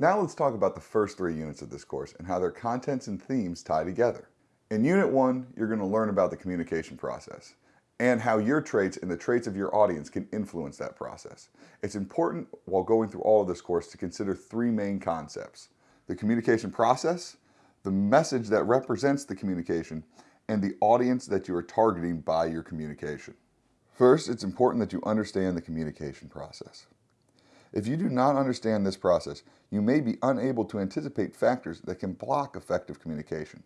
Now let's talk about the first three units of this course and how their contents and themes tie together. In Unit 1, you're going to learn about the communication process and how your traits and the traits of your audience can influence that process. It's important while going through all of this course to consider three main concepts. The communication process, the message that represents the communication, and the audience that you are targeting by your communication. First, it's important that you understand the communication process. If you do not understand this process, you may be unable to anticipate factors that can block effective communication.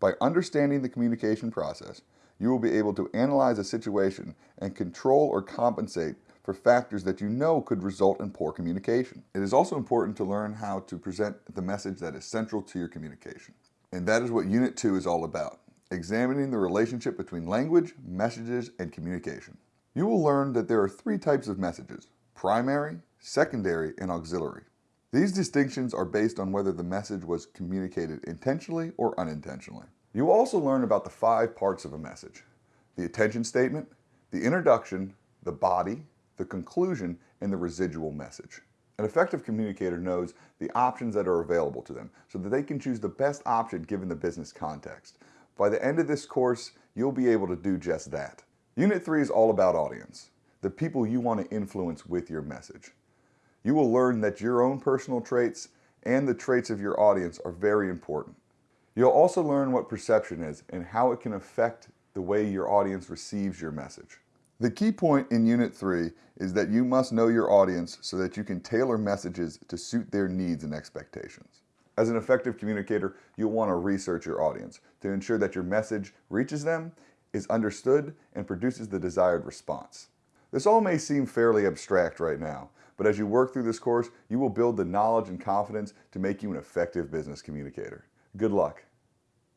By understanding the communication process, you will be able to analyze a situation and control or compensate for factors that you know could result in poor communication. It is also important to learn how to present the message that is central to your communication. And that is what Unit 2 is all about, examining the relationship between language, messages, and communication. You will learn that there are three types of messages, primary, secondary, and auxiliary. These distinctions are based on whether the message was communicated intentionally or unintentionally. You also learn about the five parts of a message. The attention statement, the introduction, the body, the conclusion, and the residual message. An effective communicator knows the options that are available to them so that they can choose the best option given the business context. By the end of this course, you'll be able to do just that. Unit 3 is all about audience, the people you want to influence with your message you will learn that your own personal traits and the traits of your audience are very important. You'll also learn what perception is and how it can affect the way your audience receives your message. The key point in Unit 3 is that you must know your audience so that you can tailor messages to suit their needs and expectations. As an effective communicator, you'll want to research your audience to ensure that your message reaches them, is understood, and produces the desired response. This all may seem fairly abstract right now, but as you work through this course, you will build the knowledge and confidence to make you an effective business communicator. Good luck.